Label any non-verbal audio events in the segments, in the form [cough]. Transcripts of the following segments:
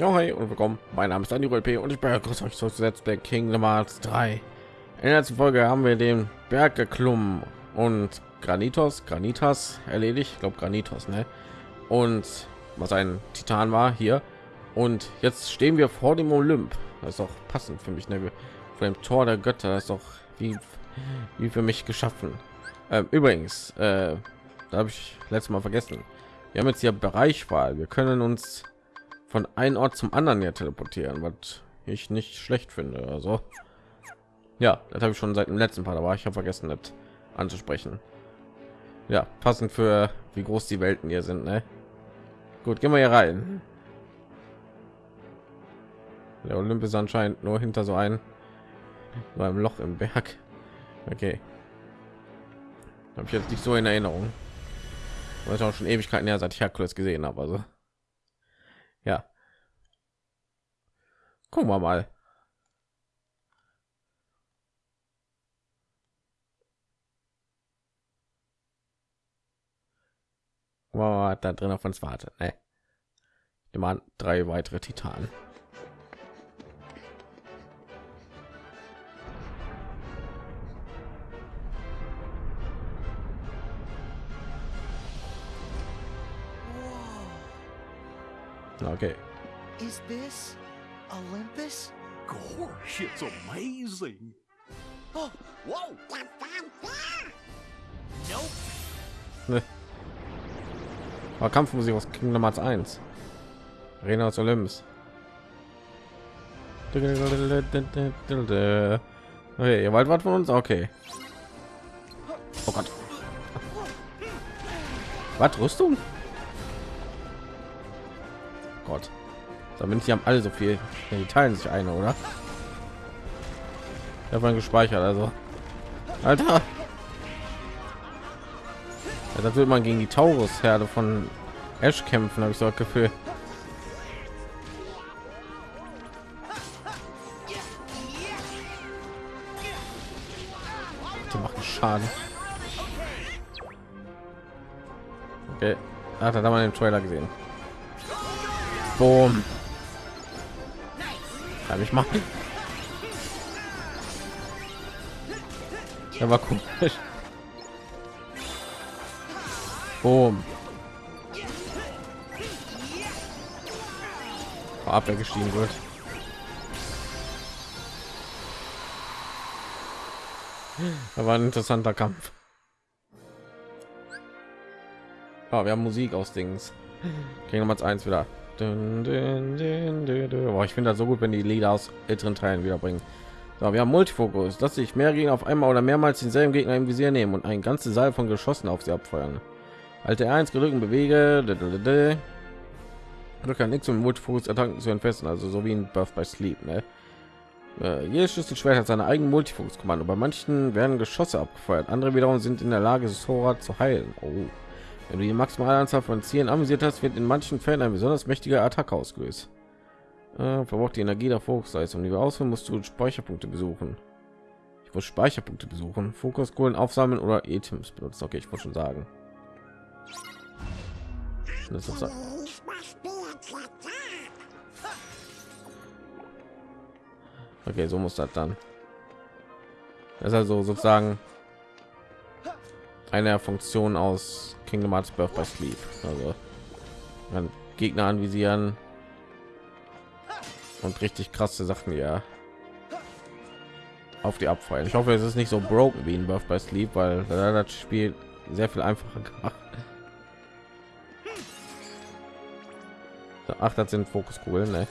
Ja, hi und willkommen. Mein Name ist Daniel LP und ich begrüße euch zu Let's Play Kingdom Hearts 3. In der letzten Folge haben wir den Berg geklommen und Granitos, Granitas erledigt. Ich glaube Granitos, ne? Und was ein Titan war hier. Und jetzt stehen wir vor dem Olymp. Das ist auch passend für mich, ne? Vor dem Tor der Götter. Das ist doch wie, wie für mich geschaffen. Ähm, übrigens, äh, da habe ich letztes Mal vergessen. Wir haben jetzt hier Bereichwahl. Wir können uns von einem Ort zum anderen ja teleportieren, was ich nicht schlecht finde. Also ja, das habe ich schon seit dem letzten Part, aber ich habe vergessen, das anzusprechen. Ja, passend für wie groß die Welten hier sind. Ne? Gut, gehen wir hier rein. Der Olymp ist anscheinend nur hinter so ein so einem Loch im Berg. Okay, habe ich jetzt nicht so in Erinnerung, weil ich auch schon Ewigkeiten her seit ich Herkules gesehen habe. Also ja. Gucken wir mal. Wow, da drin auf uns wartet. Ne? Immer drei weitere Titanen. Okay. Is this Olympus? Gosh, it's amazing. Oh, whoa! Nope. Ne. [laughs] War Kampfmusik aus Kingdom Hearts 1. Arena aus Olymps. Okay, ihr wollt was von uns? Okay. Oh Gott. Was Rüstung? Gott. Damit sie haben alle so viel. Ja, die teilen sich eine, oder? Ich habe gespeichert, also. Alter. Ja, das wird man gegen die Taurus-Herde von Ash kämpfen, habe ich so das Gefühl. Die machen Schaden. Okay. Hat er da mal den Trailer gesehen? Boom. Kann ich machen. Der war komisch. Boom. Ab gestiegen wird. Da war ein interessanter Kampf. Oh, wir haben Musik aus Dings. Kriegen wir eins wieder. Dun, dun, ich finde das so gut, wenn die Lieder aus älteren Teilen wiederbringen. So, wir haben Multifokus, dass sich mehr Gegner auf einmal oder mehrmals denselben Gegner im Visier nehmen und ein ganze Saal von Geschossen auf sie abfeuern. Alte 1 gedrückt bewege. Drücke nichts um Multifokus Attacken zu entfesseln, also so wie ein Buff bei Sleep. Ne? Äh, jedes Schlüsselschwert hat seine eigenen Multifokus-Kommando. Bei manchen werden Geschosse abgefeuert, andere wiederum sind in der Lage, Sora zu heilen. Oh. Wenn du die maximale Anzahl von Zielen amüsiert hast, wird in manchen Fällen eine besonders mächtige Attacke ausgelöst. Äh, verbraucht die Energie der Fokusleistung. Die ausführen, musst du Speicherpunkte besuchen. Ich muss Speicherpunkte besuchen, Fokuskohlen aufsammeln oder Items benutzen. Okay, ich wollte schon sagen. Das ist okay, so muss das dann. Das ist also sozusagen eine Funktion aus Kingdom Hearts Birth by Sleep. Also man Gegner anvisieren und richtig krasse Sachen ja auf die abfeuern. Ich hoffe, es ist nicht so broken wie in Birth by Sleep, weil das Spiel sehr viel einfacher gemacht. Ach, das sind Fokuskugeln, ne?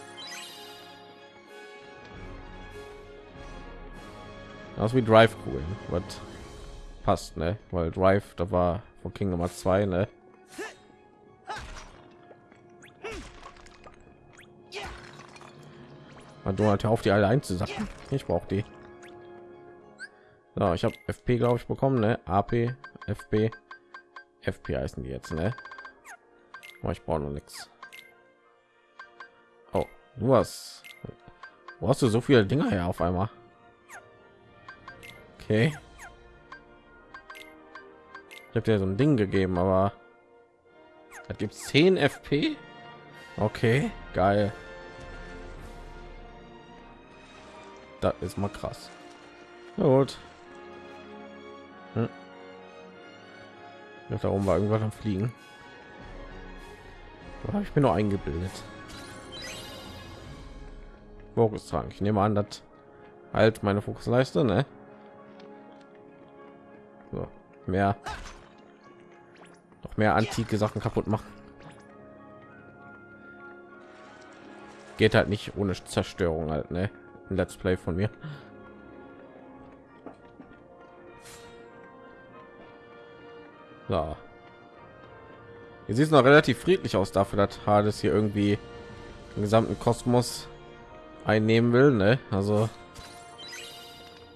Aus wie Drive-Kugeln, was passt, ne? Weil Drive, da war von King Nummer zwei, ne? du halt auf die alle einzusacken. Ich brauche die. So, ich habe FP glaube ich bekommen, ne? AP, FP, FP heißen die jetzt, ne? Aber ich brauche noch nichts. Oh, du hast, wo hast du so viele Dinger her auf einmal? Okay. Ich habe dir so ein Ding gegeben, aber da gibt es 10 FP. Okay, geil. Das ist mal krass. Na gut. Hm. Ja, da oben war irgendwas am Fliegen. Habe ich mir nur eingebildet. Fokustrank. Ich nehme an, dass halt meine Fokusleiste, ne? So, mehr noch mehr antike Sachen kaputt machen. Geht halt nicht ohne Zerstörung halt, ne? Ein Let's Play von mir. So. Hier sieht es noch relativ friedlich aus dafür, dass Hades hier irgendwie den gesamten Kosmos einnehmen will, ne? Also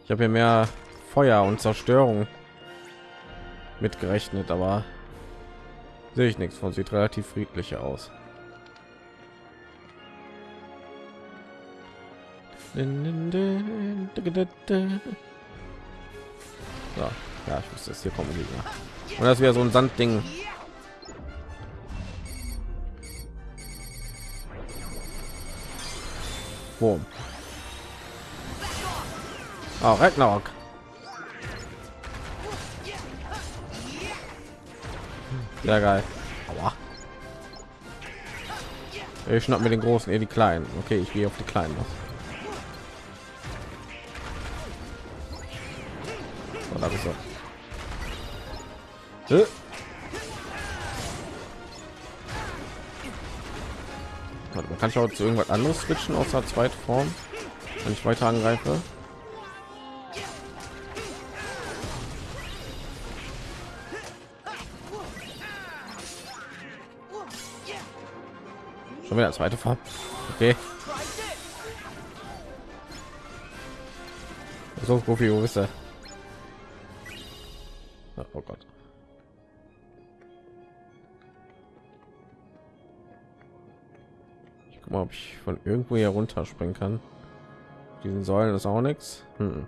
ich habe hier mehr Feuer und Zerstörung mitgerechnet, aber sehe ich nichts von. Sieht relativ friedlich aus. So, ja, ich wusste es hier kommen Gegner. Und das wäre so ein Sandding. Boom. Oh, Ragnarok. Sehr geil. Aua. Ich schnapp mir den großen, eher die kleinen. Okay, ich gehe auf die kleinen noch. So, da bist du. Äh. Warte, man kann ich auch zu irgendwas anderes switchen außer zweite Form, wenn ich weiter angreife. Schon wieder zweite Form. Okay. So, Profi, wo ist er? Oh Gott. Ich guck mal, ob ich von irgendwo hier runter springen kann. Diesen Säulen ist auch nichts. Hm.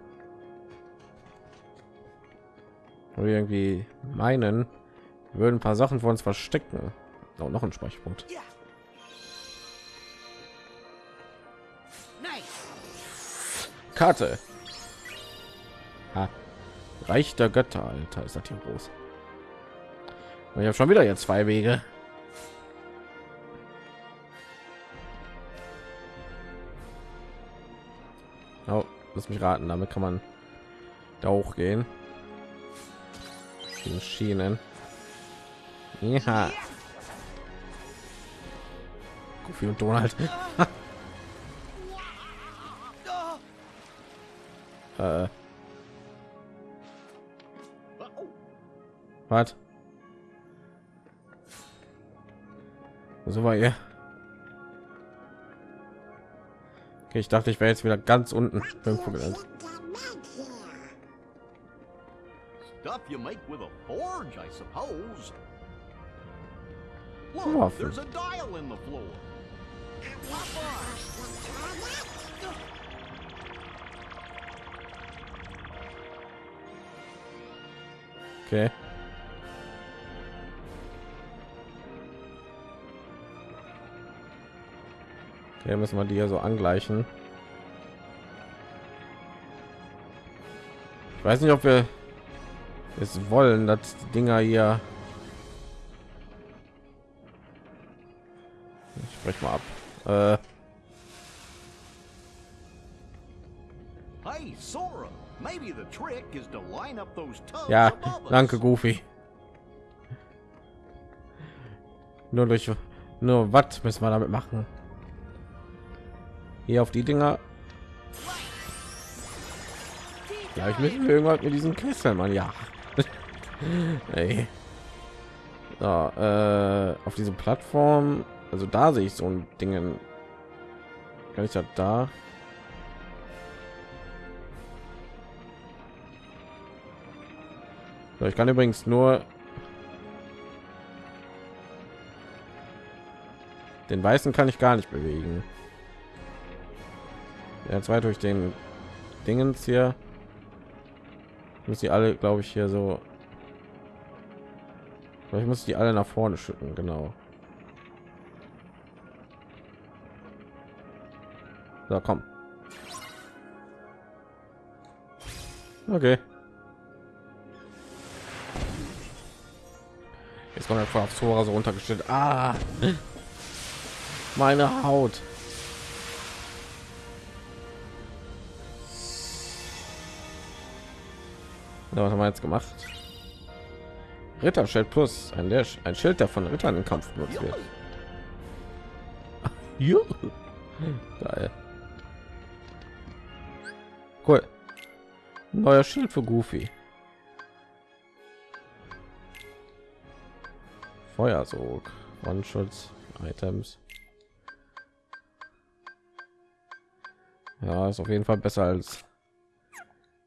Irgendwie meinen, würden ein paar Sachen von uns verstecken. Oh, noch ein Speicherpunkt. Karte. Ha. Reich der Götter, Alter, ist das hier groß. Und ich habe schon wieder jetzt zwei Wege. Oh, lass mich raten, damit kann man da hochgehen. Die Schienen. Ja. Goofy und Donald. [laughs] äh. Was? So war ihr. Okay, ich dachte, ich wäre jetzt wieder ganz unten irgendwo gelandet. Stuff you make with a forge, I suppose. Look, there's a dial in the floor. Okay. Okay, müssen wir die hier so angleichen. Ich weiß nicht, ob wir es wollen, dass die Dinger hier. Ich spreche mal ab. Äh, ja, danke, Goofy. Nur durch, nur was müssen wir damit machen? Hier auf die Dinger. Ja, ich müssen wir irgendwas mit diesen Kesseln, man. Ja. [laughs] Ey. So, äh, auf diese Plattform, also da sehe ich so ein Dingen. Kann ich das da? So, ich kann übrigens nur den weißen kann ich gar nicht bewegen. Ja, zwei durch den Dingens hier muss sie alle, glaube ich, hier so. Ich muss die alle nach vorne schütten, genau. So, komm. Okay. Jetzt kommt er voll aufs Tor so runtergestellt. Ah, meine Haut. Ja, was haben wir jetzt gemacht? Ritterschild plus ein, der, ein Schild, der von Rittern im Kampf benutzt wird. [laughs] Geil. Cool. Neuer Schild für Goofy. Feuersog, One-Schutz, Items. Ja, ist auf jeden Fall besser als.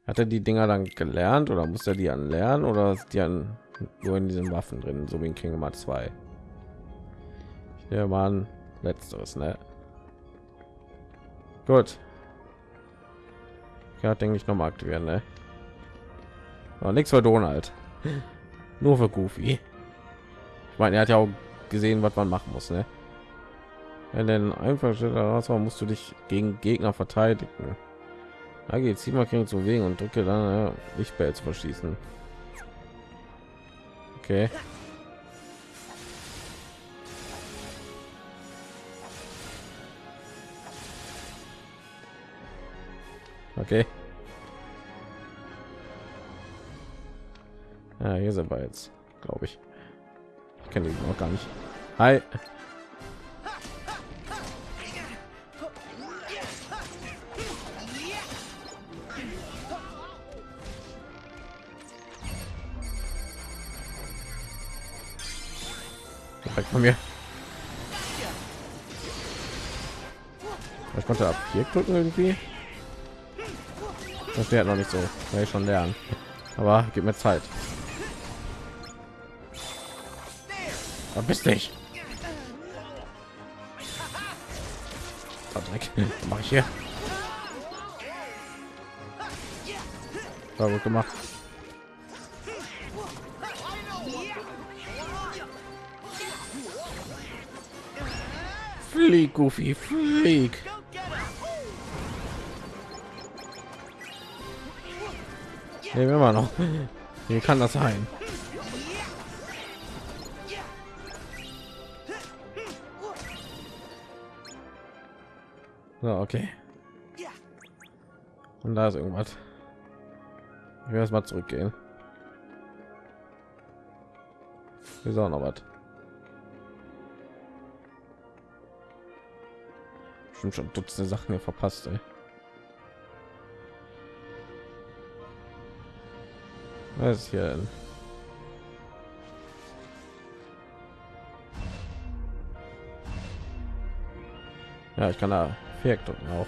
Hat er die Dinger dann gelernt oder muss er die an lernen oder ist die an nur in diesen Waffen drin, so wie in Kingdom Hearts 2? Ja, waren letzteres, ne? Gut. Ja, denke ich noch mal aktivieren, ne? Aber nichts für Donald. Nur für Goofy. Meine, er hat ja auch gesehen, was man machen muss, ne? Wenn denn einfach raus war, musst du dich gegen Gegner verteidigen. Da geht mal zu wegen und drücke dann ja, Lichtbell zu verschießen. Okay. Okay. Ja, hier sind wir jetzt, glaube ich. Kenne ihn noch gar nicht. Hi. Von mir. Ich konnte ab hier drücken irgendwie. Das wäre noch nicht so, weil ich schon lernen. Aber gib mir Zeit. Verpiss dich. Dreck. Mach ich hier. War gut gemacht. Flieg, Goofy, flieg. Nehmen wir mal noch. Wie kann das sein? So, okay. Und da ist irgendwas. Ich will erst mal zurückgehen. Wir sagen noch was. Schon schon Dutzende Sachen hier verpasst, ey. Was ist hier denn? Ja, ich kann da Viereck drücken auch.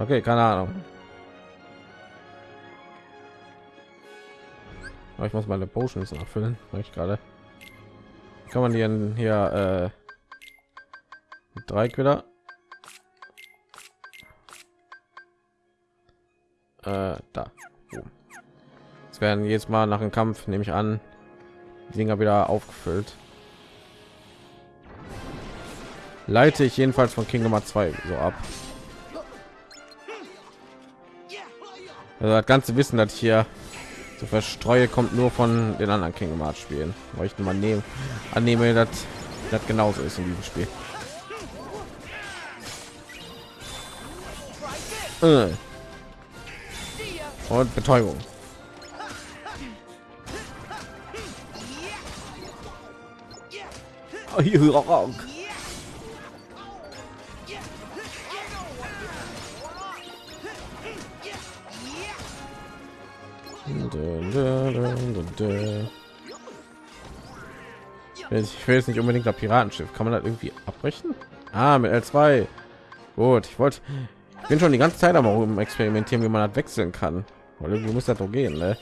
Okay, keine Ahnung. Aber ich muss meine Potions erfüllen, weil ich gerade. Kann man hier hier äh, drei wieder? Äh, da. Werden jetzt mal nach dem Kampf, nehme ich an, Dinger wieder aufgefüllt. Leite ich jedenfalls von King Nummer 2 so ab. Also das ganze Wissen, das hier so verstreue, kommt nur von den anderen King Hearts spielen. Weil ich mal nehmen, annehme, dass das genauso ist in diesem Spiel. Äh. Und Betäubung. Oh, Ich will jetzt nicht unbedingt das Piratenschiff. Kann man das irgendwie abbrechen? Ah, mit L2. Gut, ich wollte. Ich bin schon die ganze Zeit aber um experimentieren, wie man das wechseln kann. Weil irgendwie muss das doch gehen, ne?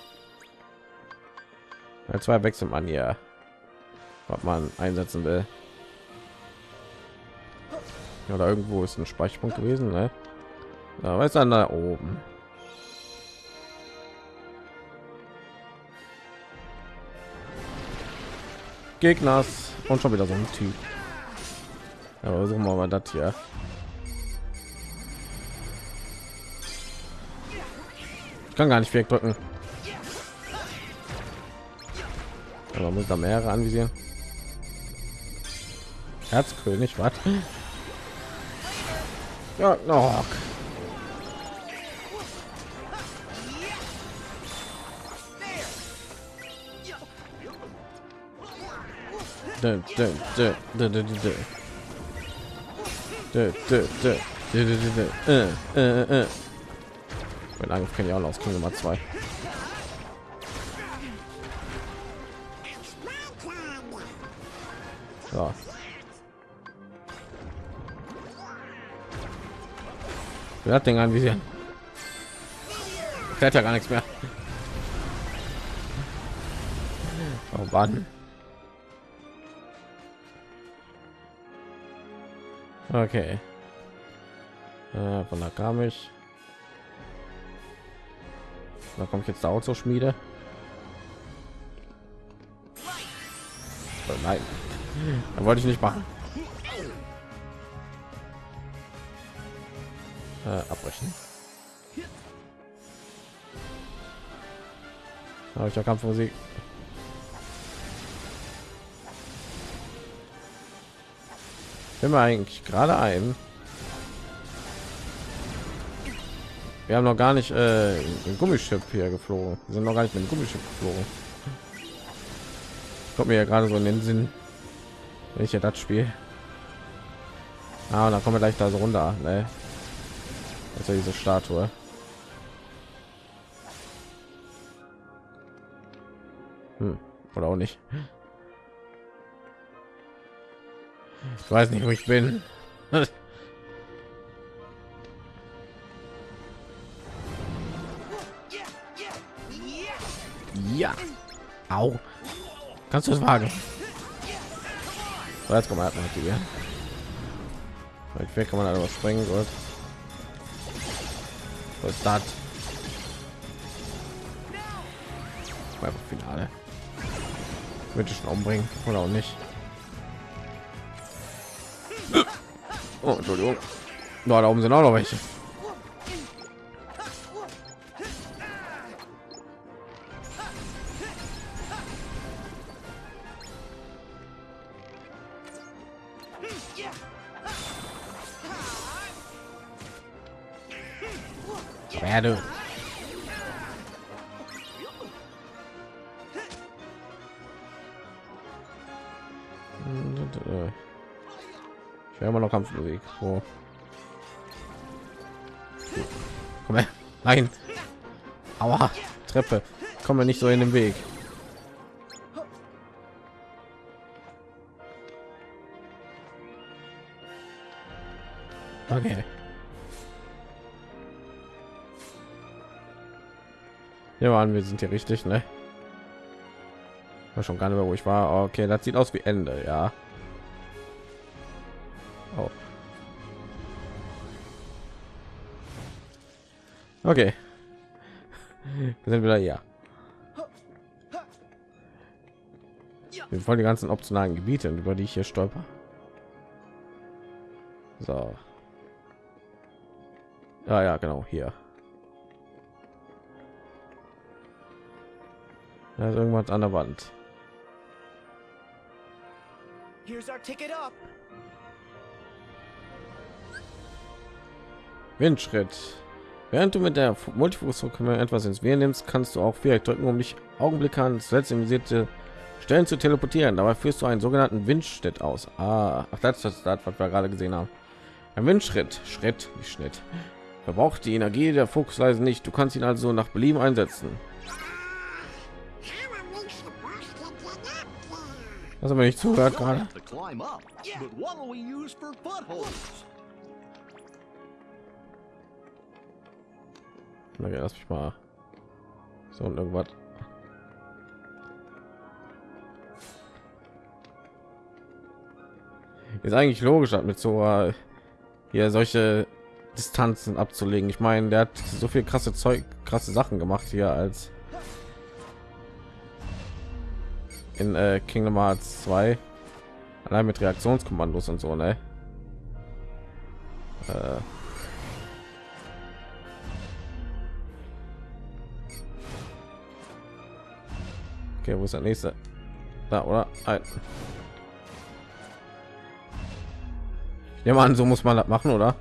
L2 wechselt man ja. Was man einsetzen will. Oder irgendwo ist ein Speicherpunkt gewesen, ne? Da weiß dann da oben. Gegners und schon wieder so ein Typ. Aber versuchen wir mal das hier. Ich kann gar nicht wegdrücken. Aber muss da mehrere anvisieren. Dö. Äh, äh, äh. Mein Angriff kenne ich auch noch aus King Nummer 2. Hat den anvisieren? Fährt ja gar nichts mehr. Oh Mann. Okay. Äh, von da kam ich. Da komme ich jetzt da auch zur Schmiede. Oh nein, da wollte ich nicht machen. Äh, abbrechen. Habe ich ja Kampfmusik. Bin mir eigentlich gerade ein. Wir haben noch gar nicht äh, ein Gummischiff hier geflogen. Wir sind noch gar nicht mit dem Gummischiff geflogen. Kommt mir ja gerade so in den Sinn, wenn ich ja das Spiel. Ah, dann kommen wir gleich da so runter. Ne? Also diese Statue. Hm. Oder auch nicht. Ich weiß nicht, wo ich bin. [laughs] Ja. Au. Kannst du es wagen? So, jetzt wir halt aktivieren. Vielleicht kann man aber sprengen. Gut. Was ist das? Einfach Finale. Würde ich schon umbringen oder auch nicht. Oh, Entschuldigung. Da oben sind auch noch welche. Ich wäre immer noch Kampfmusik. Wo? Komm her. Nein. Aua. Treppe. Wir nicht so in den Weg. Okay. Ja, waren wir sind hier richtig, ne? War schon gar nicht mehr, wo ich war. Okay, das sieht aus wie Ende, ja. Oh. Okay. [laughs] Wir sind wieder hier. Wir wollen die ganzen optionalen Gebiete, über die ich hier stolper. So. Ja, ja, genau, hier. Da ist irgendwas an der Wand. Here's our ticket up. Windschritt. Während du mit der Multifunktion etwas ins Wehr nimmst, kannst du auch vielleicht drücken, um dich Augenblick an zuletzt Stellen zu teleportieren. Dabei führst du einen sogenannten Windschritt aus. Ah, ach, das ist das, was wir gerade gesehen haben. Ein Windschritt, Schritt, nicht Schnitt. Verbraucht die Energie der Fuchsweise nicht. Du kannst ihn also nach Belieben einsetzen. What'll we use for footholds? Okay, lass mich mal so und irgendwas. Ist eigentlich logisch, hat mit so äh, hier solche Distanzen abzulegen. Ich meine, der hat so viel krasse Zeug, krasse Sachen gemacht hier als in äh, Kingdom Hearts 2 allein mit Reaktionskommandos und so, ne? Äh. Okay, wo ist der nächste? Da, oder? Ein. Ja, man, so muss man das machen, oder?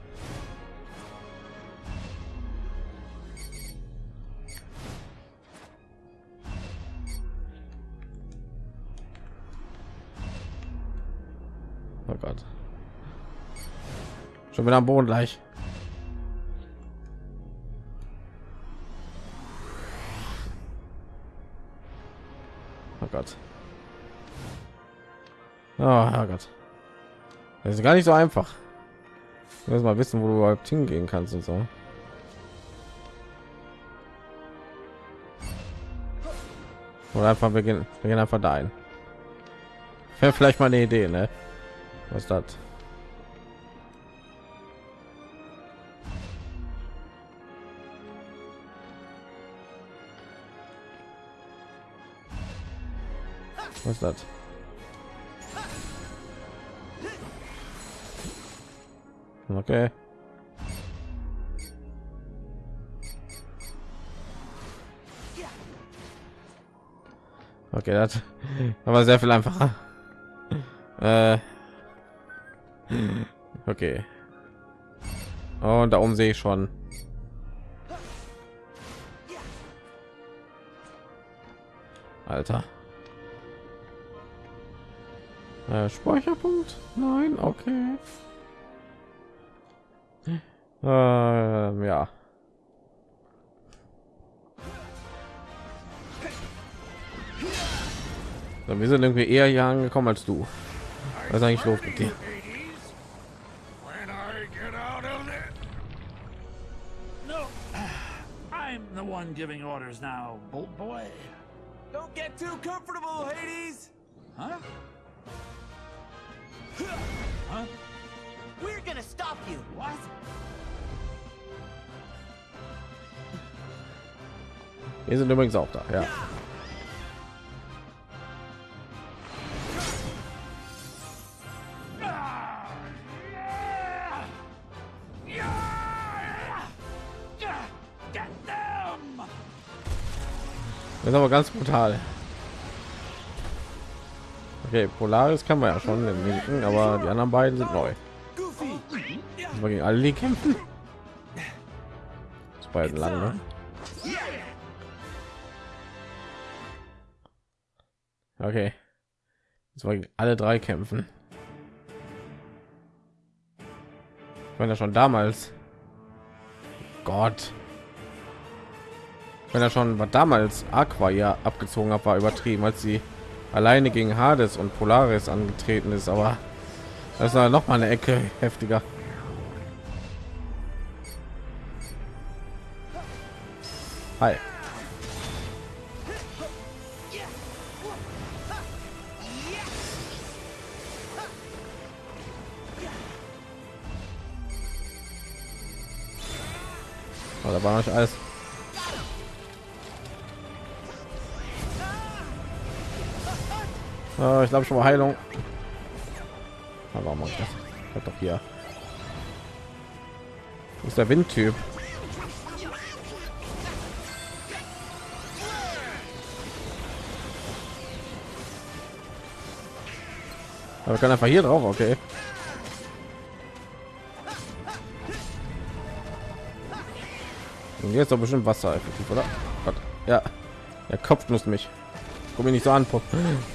Wieder am Boden gleich. Oh Gott. Oh Gott. Das ist gar nicht so einfach. Du musst mal wissen, wo du überhaupt hingehen kannst und so. Oder einfach wir gehen, wir gehen einfach dahin. Wäre vielleicht mal eine Idee, ne? Was ist das? Was das? Okay. Okay, das [laughs] aber sehr viel einfacher. [laughs] Äh, okay. Und da oben sehe ich schon. Alter. Äh, Speicherpunkt? Nein, okay. Ähm, ja. So, wir sind irgendwie eher hier angekommen als du. Was ist eigentlich los mit dir? The one giving orders now, bolt boy. Don't get too comfortable, Hades. Huh? Huh? We're gonna stop you. What? Wir sind übrigens auch da, ja. Das ist aber ganz brutal. Okay, Polaris kann man ja schon im linken, aber die anderen beiden sind neu. Wir gegen alle die kämpfen. Das beiden lang, ne? Okay. Jetzt wollen alle drei kämpfen. Ich meine ja schon damals. Gott. Wenn er schon was damals Aqua ja abgezogen hat, war übertrieben, als sie alleine gegen Hades und Polaris angetreten ist, aber das war noch mal eine Ecke heftiger. Hi. Oh, da war noch alles. Oh, ich glaube schon mal Heilung. Aber warum mache ich das? Halt doch hier. Wo ist der Windtyp? Aber kann einfach hier drauf, okay. Und jetzt doch bestimmt Wasser effektiv, oder? Gott. Ja, der Kopf muss mich. Komm mir nicht so an, Pop.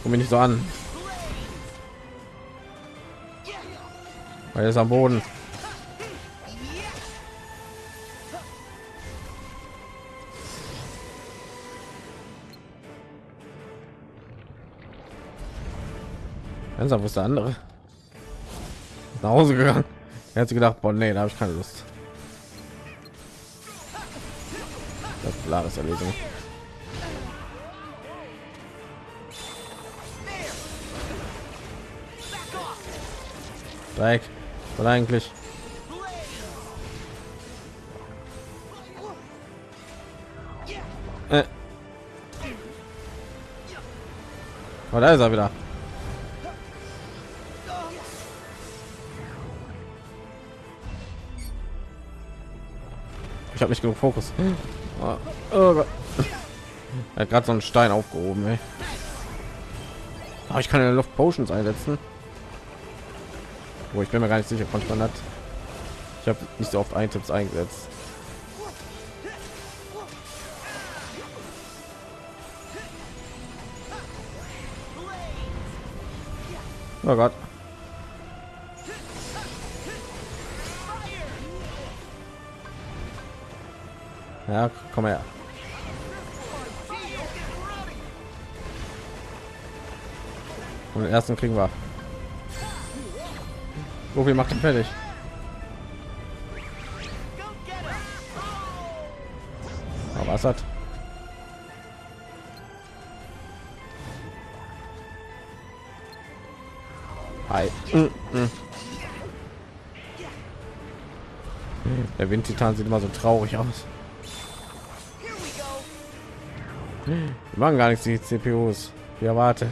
Komm mir nicht so an. Er ist am Boden. Ernsthaft, wo ist der andere? Nach Hause gegangen. Er hat sich gedacht, boah, nee, da habe ich keine Lust. Das ist klares Dreieck. Weil eigentlich. Äh. Oh, da ist er wieder. Ich habe nicht genug Fokus. Oh, oh hat gerade so einen Stein aufgehoben. Ey. Aber ich kann in der Luft Potions einsetzen. Wo ich bin mir gar nicht sicher, konnte man das. Ich habe nicht so oft Items eingesetzt. Oh Gott. Ja, komm her. Und den ersten kriegen wir. So viel macht er fertig. Aber was hat? Hi. Mm, mm. Der Windtitan sieht immer so traurig aus. Die machen gar nichts die CPUs. Wie erwartet.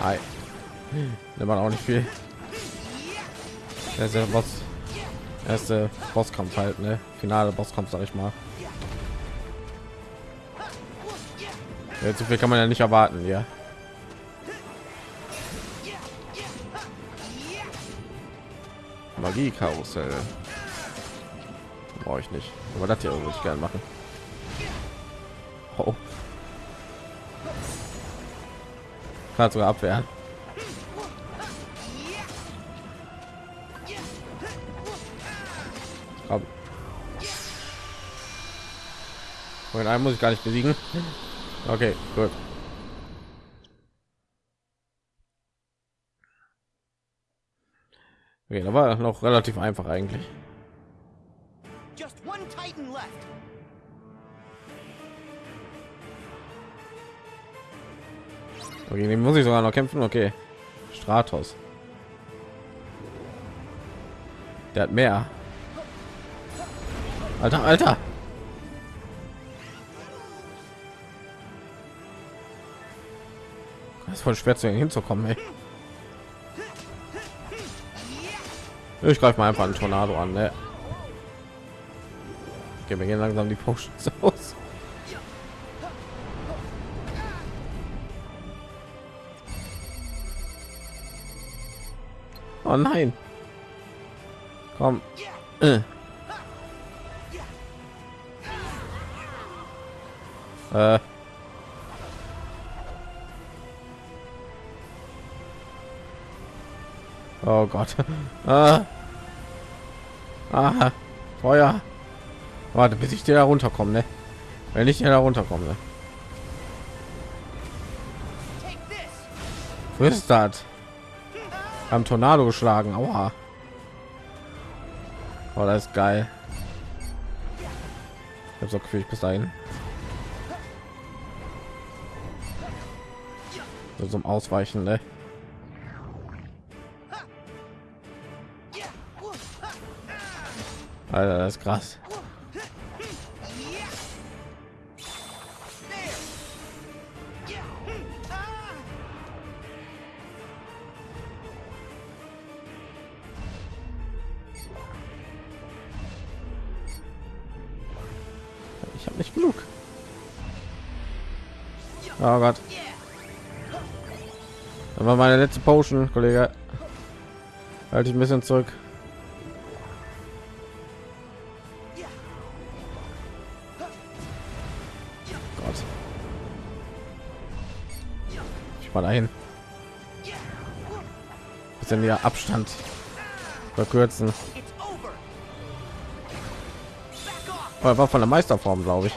Hi. Der macht auch nicht viel. Der ist der Boss. Erste Bosskampf halt, ne? Finale Bosskampf, sag ich mal. Ja, zu viel kann man ja nicht erwarten, ja. Magie Karussell. Brauche ich nicht. Aber das hier würde ich gerne machen. Kann sogar abwehren. Und einen muss ich gar nicht besiegen. Okay, gut. Okay, da war noch relativ einfach eigentlich. Just one Titan left. Okay, den muss ich sogar noch kämpfen. Okay, Stratos. Der hat mehr. Alter, Alter. Das ist voll schwer zu hinzukommen. Ey. Ich greife mal einfach einen Tornado an. Ne? Okay, wir gehen langsam die Potions [laughs] aus. Oh nein. Komm. Äh. Äh. Oh Gott. [laughs] Ah. Ah. Feuer. Warte, bis ich dir da runterkomme, ne? Wenn ich hier da runterkomme. Ne? Wo ist das? Am Tornado geschlagen. Aua. Oh, das ist geil. Ich habe so Gefühl, ich bis dahin. So zum Ausweichen, ne? Alter, das ist krass. Oh Gott. Das war meine letzte Potion, Kollege. Halte ich ein bisschen zurück. Gott. Ich mal dahin. Bisschen mehr Abstand verkürzen. War von der Meisterform, glaube ich.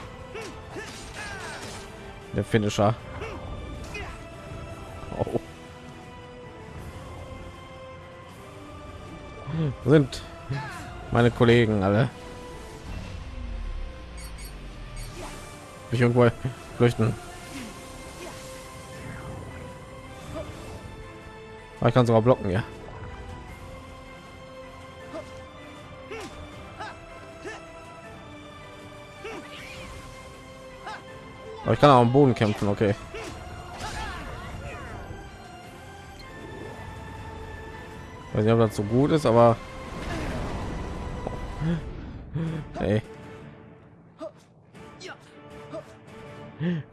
Der Finisher. Oh. Sind meine Kollegen alle? Ich irgendwo flüchten. Ich kann sogar blocken, ja. Aber ich kann auch am Boden kämpfen, okay. Ich weiß nicht, ob das so gut ist, aber... [laughs] Hey.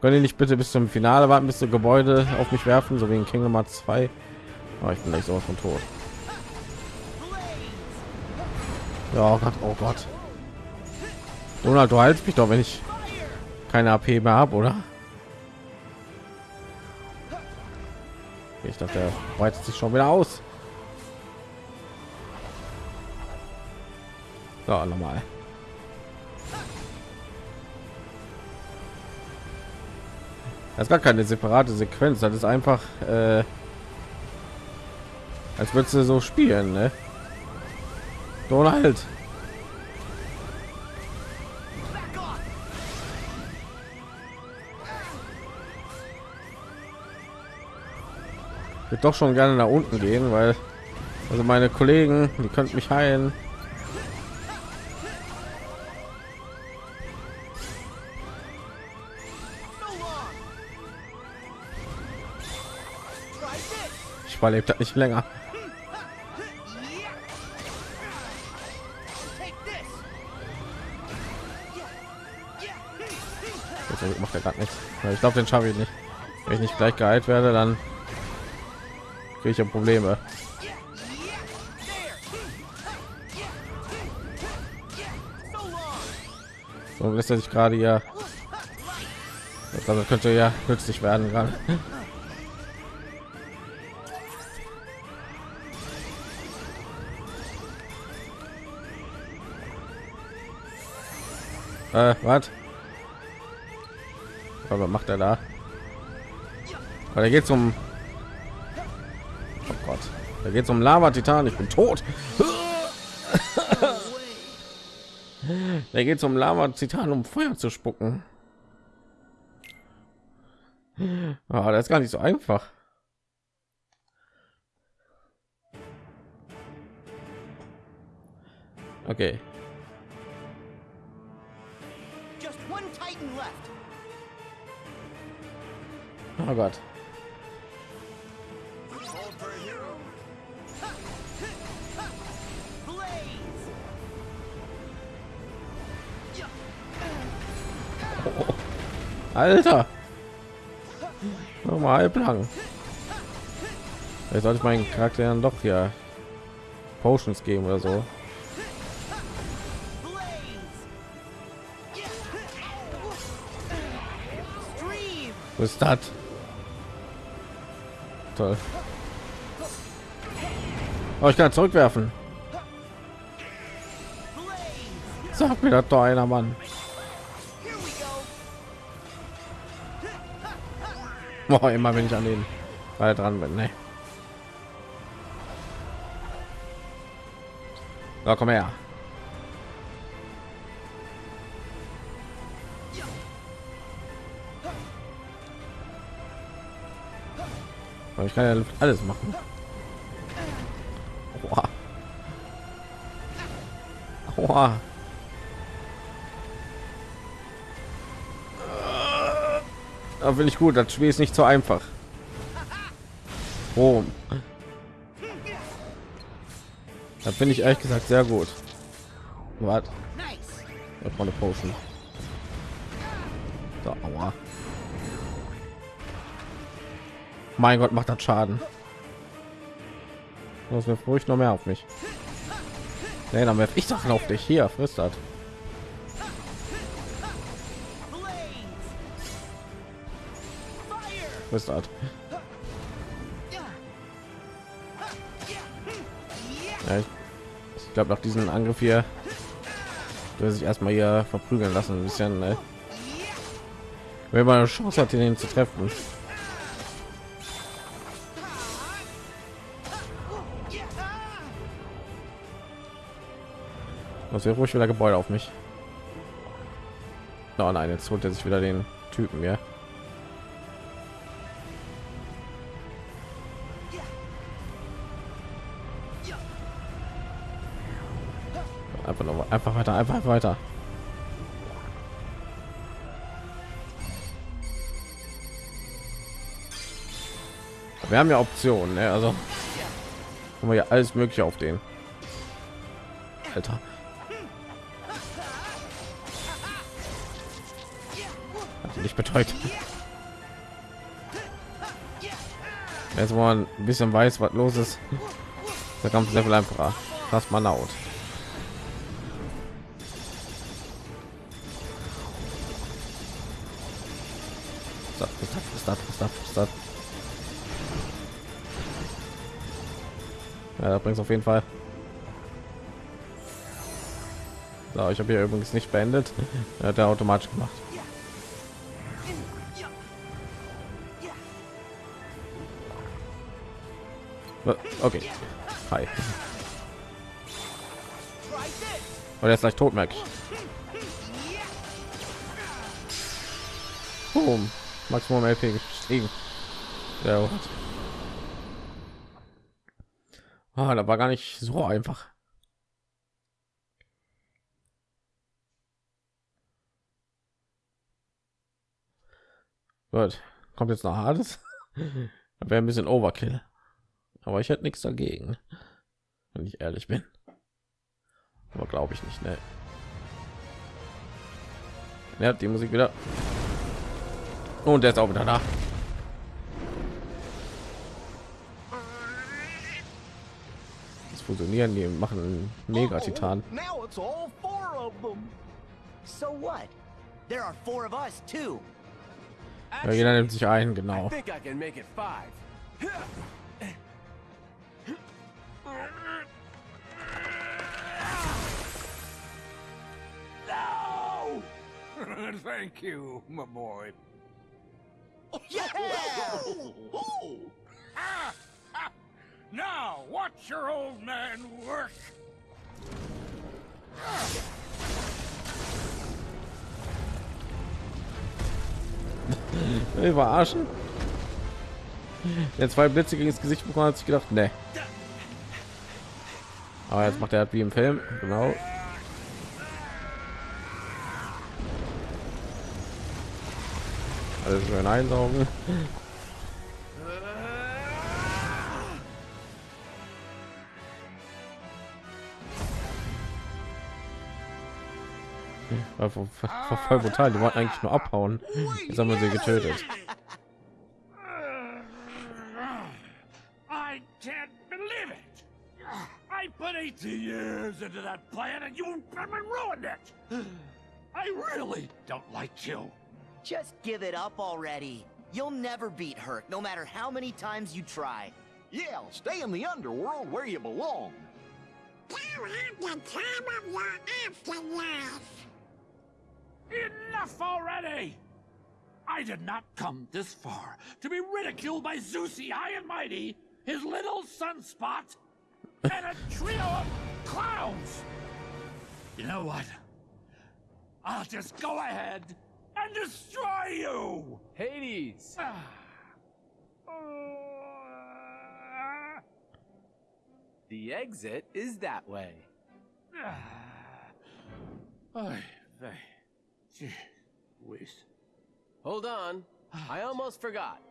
Könnt nicht bitte bis zum Finale warten, bis die Gebäude auf mich werfen, so wie in Kingdom Hearts 2? Oh, ah, ich bin nicht so von tot. Ja, oh Gott, oh Gott. Donald, du heilst mich doch, wenn ich keine AP mehr habe, oder? Ich dachte, der weitet sich schon wieder aus. So, nochmal. Das ist gar keine separate Sequenz. Das ist einfach, äh, als würdest du so spielen, ne? Donald. Würde doch schon gerne nach unten gehen, weil also meine Kollegen, die könnten mich heilen. Ich überlebe das nicht länger. Macht er gerade nichts. Ich glaube, den schaffe ich nicht. Wenn ich nicht gleich geheilt werde, dann kriege Probleme. So lässt er sich gerade ja. Also könnte ja nützlich werden gerade. Äh, was? Aber macht er da? Aber da geht um. Da geht um Lava Titan. Ich bin tot. Da geht um Lava Titan, um Feuer zu spucken. Ah, das ist gar nicht so einfach. Okay, Just one Titan left. oh Gott. Alter, nochmal halblang. Vielleicht sollte ich meinen Charakter dann doch hier Potions geben oder so. Was ist das? Toll. Oh, ich kann zurückwerfen. Sag mir das doch einer, Mann. [laughs] Boah, immer wenn ich an den Ball dran bin, ne? So, komm her. Ich kann ja alles machen. Oha. Oha. Da finde ich gut. Das Spiel ist nicht so einfach. Oh. Da finde ich ehrlich gesagt sehr gut. Warte, Nice. eine Potion. So, aua. Mein Gott, macht das Schaden. Muss mir ruhig noch mehr auf mich. Nee, dann werf ich Sachen auf dich. Hier, frisst Frisst das. Ja, ich, ich glaube nach diesem Angriff hier will sich erstmal hier verprügeln lassen ein bisschen ne? wenn man eine Chance hat den zu treffen muss ruhig wieder Gebäude auf mich oh nein jetzt holt er sich wieder den Typen ja einfach noch einfach weiter einfach weiter wir haben ja Optionen ne? also Haben wir ja alles mögliche auf den. Alter. Hat nicht betreut. Jetzt, wo man ein bisschen weiß, was los ist, der Kampf sehr viel einfacher. Fast mal laut. Stop, stop, stop, stop, stop. Ja, bringt auf jeden Fall. So, ich habe hier übrigens nicht beendet. Er hat er automatisch gemacht. Okay. Hi. Und er ist gleich tot, merke ich. Boom. Maximum LP gestiegen. Sehr gut. Ah, da war gar nicht so einfach. Gut. Kommt jetzt noch Hades. [laughs] Wäre ein bisschen Overkill. Aber ich hätte nichts dagegen, wenn ich ehrlich bin. Aber glaube ich nicht, ne? Hat die Musik wieder. Und der ist auch wieder da. Das fusionieren, die machen einen Mega Titan. Uh-oh, Now it's all four of them. So what? There are four of us too. Ja, jeder nimmt sich ein, I genau. think I can make it five. No! [laughs] Thank you, my boy. Yeah. Oh, Now, watch your old man work. Verarschen? Der zwei Blitze gegen das Gesicht bekommen hat sich gedacht, ne. Aber jetzt macht er halt wie im Film, genau. Alles schön einsaugen. War voll, voll, voll brutal. Die wollten eigentlich nur abhauen. Jetzt haben wir sie getötet. I can't believe it. I put 18 years into that plan and you ruined it. I really don't like you. Just give it up already. You'll never beat Herc, no matter how many times you try. Yeah, stay in the underworld where you belong. You have the time of your afterlife. Enough already! I did not come this far to be ridiculed by Zeusy High and Mighty, his little sunspot, and a trio of clowns! You know what? I'll just go ahead and destroy you! Hades! Ah. The exit is that way. Ah. Hold on. I almost forgot.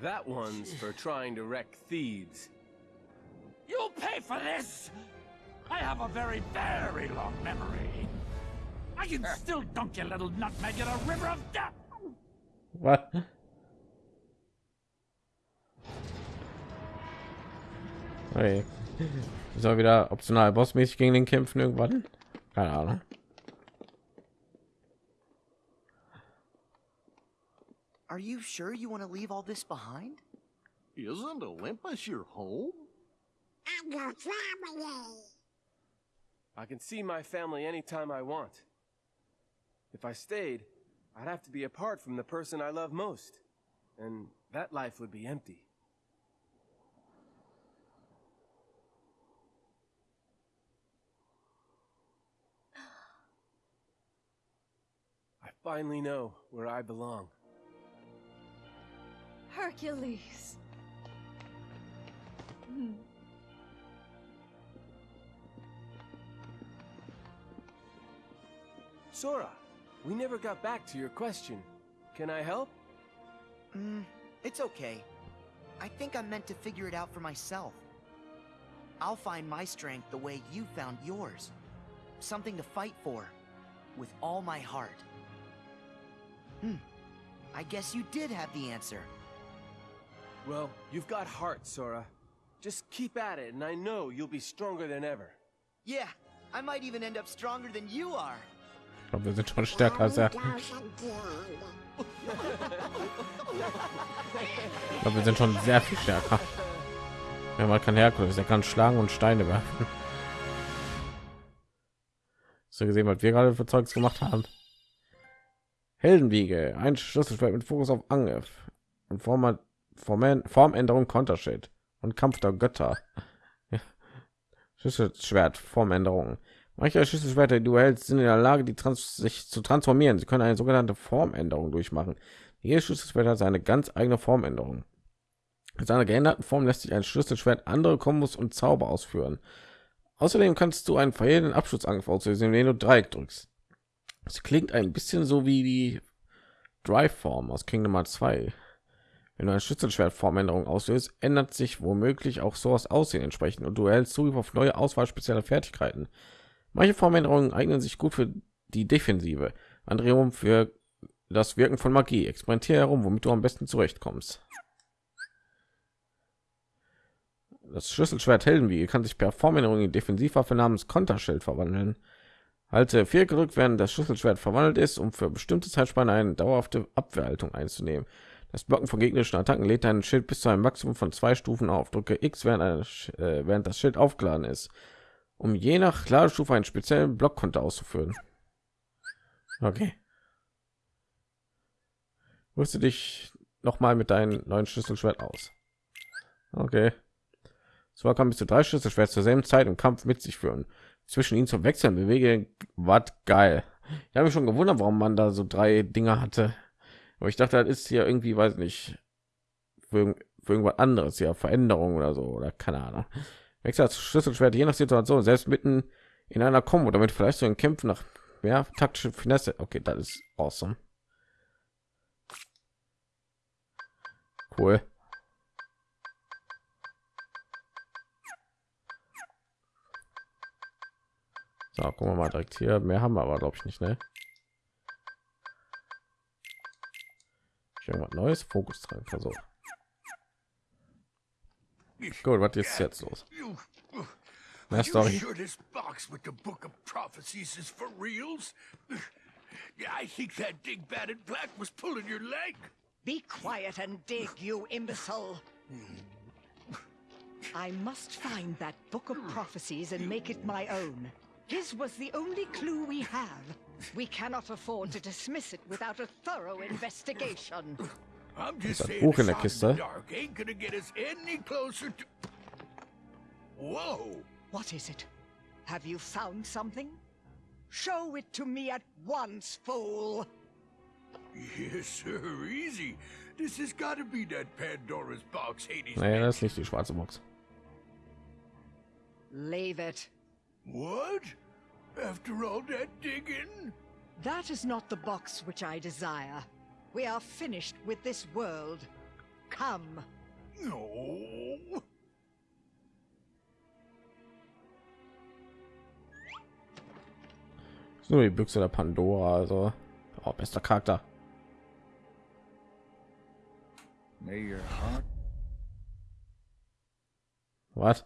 That one's for trying to wreck Thebes. You'll pay for this! I have a very, very long memory. I can still dunk your little nutmeg in a river of death! Was? Okay. Soll wieder optional bossmäßig gegen den kämpfen irgendwann? Keine Ahnung. Are you sure you want to leave all this behind? Isn't Olympus your home? I'm your family. I can see my family anytime I want. If I stayed, I'd have to be apart from the person I love most. And that life would be empty. I finally know where I belong. Hercules. Hmm. Sora, we never got back to your question. Can I help? Mm, It's okay. I think I'm meant to figure it out for myself. I'll find my strength the way you found yours. Something to fight for. With all my heart. Hmm. I guess you did have the answer. Well, you've got heart, Sora. Just keep at it, and I know you'll be stronger than ever. Yeah, I might even end up stronger than you are. Ich glaube, wir sind schon stärker als er. Ich glaube, wir sind schon sehr viel stärker. Ja, man kann Herkules, er kann schlagen und Steine werfen. Du gesehen, was wir gerade für Zeugs gemacht haben? Heldenwiege, ein Schlüsselschwert mit Fokus auf Angriff und Form Form Formänderung Konterschild und Kampf der Götter. [laughs] Schlüsselschwert Formänderung. Manche Schlüsselschwerter, die du hältst, sind in der Lage, die trans sich zu transformieren. Sie können eine sogenannte Formänderung durchmachen. Jedes Schlüsselschwert hat seine ganz eigene Formänderung. Mit seiner geänderten Form lässt sich ein Schlüsselschwert andere Kombos und Zauber ausführen. Außerdem kannst du einen verheerenden Abschussangriff auslösen, wenn du Dreieck drückst. Es klingt ein bisschen so wie die Drive-Form aus Kingdom Hearts 2. Wenn du eine Schlüsselschwert-Formänderung auslöst, ändert sich womöglich auch so das Aussehen entsprechend und du erhältst Zugriff auf neue Auswahl spezieller Fertigkeiten. Manche Formänderungen eignen sich gut für die Defensive, andere wiederum für das Wirken von Magie. Experimentiere herum, womit du am besten zurechtkommst. Das Schlüsselschwert Heldenwiege kann sich per Formänderung in Defensivwaffe namens Konterschild verwandeln. Halte vier gedrückt, während das Schlüsselschwert verwandelt ist, um für bestimmte Zeitspanne eine dauerhafte Abwehrhaltung einzunehmen. Das Blocken von gegnerischen Attacken lädt dein Schild bis zu einem Maximum von zwei Stufen auf. Drücke X, während, eine, äh, während das Schild aufgeladen ist, um je nach Ladestufe einen speziellen Blockkonter auszuführen. Okay. Rüste dich noch mal mit deinem neuen Schlüsselschwert aus. Okay. So kann bis zu drei Schlüsselschwert zur selben Zeit im Kampf mit sich führen. Zwischen ihnen zum Wechseln bewege was geil. Ich habe mich schon gewundert, warum man da so drei Dinge hatte. Aber ich dachte, das ist hier irgendwie, weiß nicht, für, für irgendwas anderes, ja, Veränderung oder so, oder keine Ahnung. Wechsel das Schlüsselschwert je nach Situation, selbst mitten in einer Kombo, damit vielleicht so ein Kämpfen nach mehr taktische Finesse. Okay, das ist awesome. Cool. So, gucken wir mal direkt hier. Mehr haben wir aber, glaube ich, nicht, ne? Irgendwas Neues, Fokus dran, versucht. Gut, was ist jetzt los? Are you Story. Uh, sure this box with the Book of Prophecies is for reals? Yeah, I think that dingbat in black was pulling your leg. Be quiet and dig, you imbecile. I must find that book of prophecies and make it my own. His was the only clue we have. We cannot afford to dismiss it without a thorough investigation. I'm just that saying book a in the shot kiste? dark ain't gonna get us any closer to... Whoa! What is it? Have you found something? Show it to me at once, fool! Yes, sir, easy. This has got to be that Pandora's box Hades Nee, das ist mentioned. nicht die schwarze Box. Leave it. What? After all that digging? That is not the box which I desire. We are finished with this world. Come. No. Das ist nur die Büchse der Pandora, also oh, bester Charakter. May your heart Was?